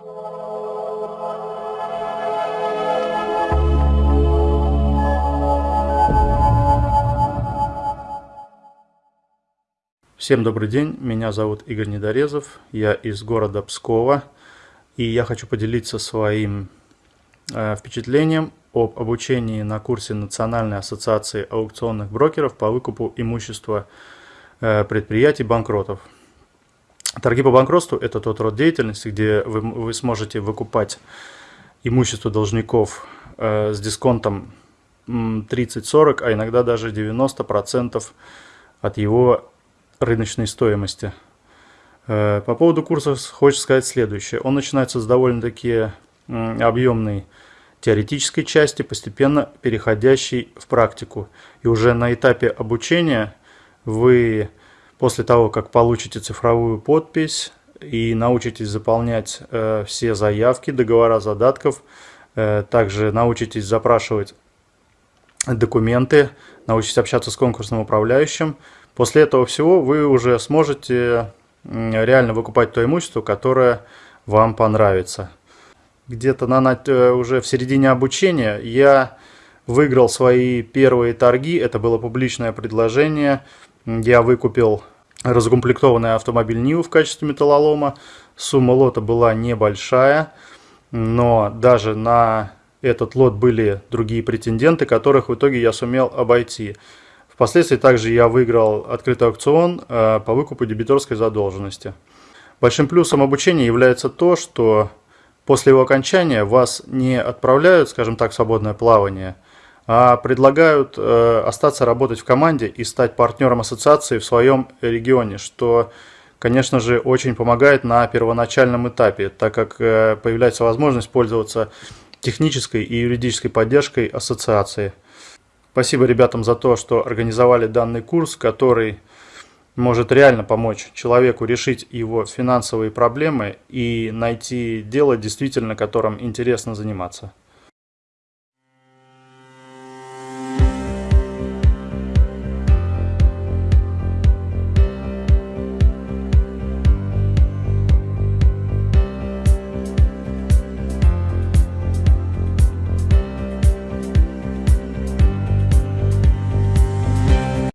Всем добрый день, меня зовут Игорь Недорезов, я из города Пскова, и я хочу поделиться своим э, впечатлением об обучении на курсе Национальной ассоциации аукционных брокеров по выкупу имущества э, предприятий банкротов. Торги по банкротству – это тот род деятельности, где вы, вы сможете выкупать имущество должников э, с дисконтом 30-40, а иногда даже 90% от его рыночной стоимости. Э, по поводу курса хочется сказать следующее. Он начинается с довольно-таки объемной теоретической части, постепенно переходящей в практику. И уже на этапе обучения вы, после того, как получите цифровую подпись и научитесь заполнять э, все заявки, договора задатков, э, также научитесь запрашивать документы, научитесь общаться с конкурсным управляющим, После этого всего вы уже сможете реально выкупать то имущество, которое вам понравится. Где-то на, э, уже в середине обучения я выиграл свои первые торги. Это было публичное предложение. Я выкупил разукомплектованный автомобиль Ниву в качестве металлолома. Сумма лота была небольшая, но даже на этот лот были другие претенденты, которых в итоге я сумел обойти. Впоследствии также я выиграл открытый аукцион э, по выкупу дебиторской задолженности. Большим плюсом обучения является то, что после его окончания вас не отправляют, скажем так, в свободное плавание, предлагают э, остаться работать в команде и стать партнером ассоциации в своем регионе, что, конечно же, очень помогает на первоначальном этапе, так как э, появляется возможность пользоваться технической и юридической поддержкой ассоциации. Спасибо ребятам за то, что организовали данный курс, который может реально помочь человеку решить его финансовые проблемы и найти дело, действительно которым интересно заниматься.